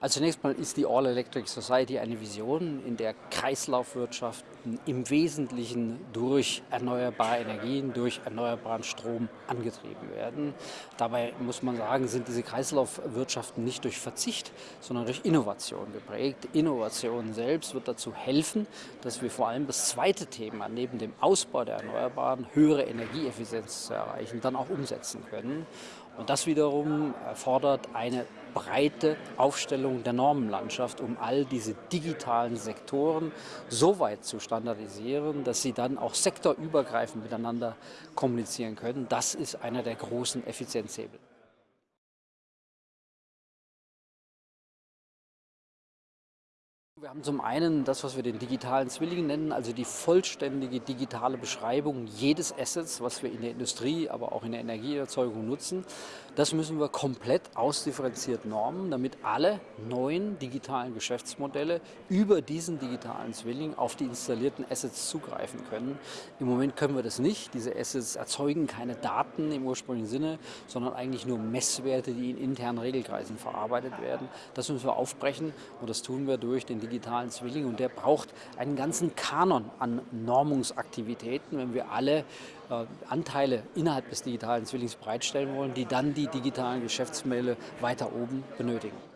Also zunächst mal ist die All Electric Society eine Vision, in der Kreislaufwirtschaften im Wesentlichen durch erneuerbare Energien, durch erneuerbaren Strom angetrieben werden. Dabei muss man sagen, sind diese Kreislaufwirtschaften nicht durch Verzicht, sondern durch Innovation geprägt. Innovation selbst wird dazu helfen, dass wir vor allem das zweite Thema, neben dem Ausbau der Erneuerbaren, höhere Energieeffizienz zu erreichen, dann auch umsetzen können. Und das wiederum erfordert eine breite Aufstellung der Normenlandschaft, um all diese digitalen Sektoren so weit zu standardisieren, dass sie dann auch sektorübergreifend miteinander kommunizieren können. Das ist einer der großen Effizienzhebel. Wir haben zum einen das, was wir den digitalen Zwilling nennen, also die vollständige digitale Beschreibung jedes Assets, was wir in der Industrie, aber auch in der Energieerzeugung nutzen. Das müssen wir komplett ausdifferenziert normen, damit alle neuen digitalen Geschäftsmodelle über diesen digitalen Zwilling auf die installierten Assets zugreifen können. Im Moment können wir das nicht. Diese Assets erzeugen keine Daten im ursprünglichen Sinne, sondern eigentlich nur Messwerte, die in internen Regelkreisen verarbeitet werden. Das müssen wir aufbrechen und das tun wir durch den digitalen Zwilling und der braucht einen ganzen Kanon an Normungsaktivitäten, wenn wir alle äh, Anteile innerhalb des digitalen Zwillings bereitstellen wollen, die dann die digitalen Geschäftsmodelle weiter oben benötigen.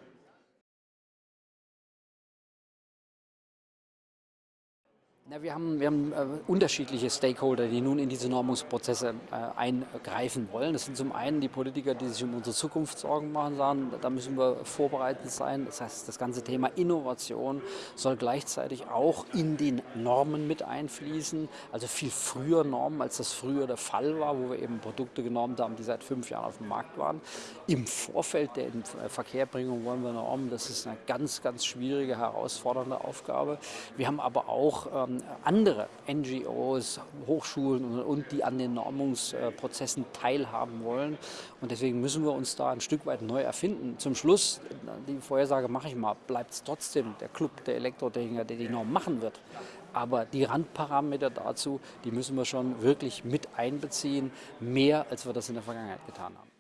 Ja, wir haben, wir haben äh, unterschiedliche Stakeholder, die nun in diese Normungsprozesse äh, eingreifen wollen. Das sind zum einen die Politiker, die sich um unsere Zukunft Sorgen machen, sagen, da müssen wir vorbereitet sein. Das heißt, das ganze Thema Innovation soll gleichzeitig auch in den Normen mit einfließen. Also viel früher Normen, als das früher der Fall war, wo wir eben Produkte genormt haben, die seit fünf Jahren auf dem Markt waren. Im Vorfeld der Verkehrbringung wollen wir Normen. Das ist eine ganz, ganz schwierige, herausfordernde Aufgabe. Wir haben aber auch ähm, andere NGOs, Hochschulen und, die an den Normungsprozessen teilhaben wollen. Und deswegen müssen wir uns da ein Stück weit neu erfinden. Zum Schluss, die Vorhersage mache ich mal, bleibt es trotzdem der Club der Elektrotechniker, der die Norm machen wird. Aber die Randparameter dazu, die müssen wir schon wirklich mit einbeziehen, mehr als wir das in der Vergangenheit getan haben.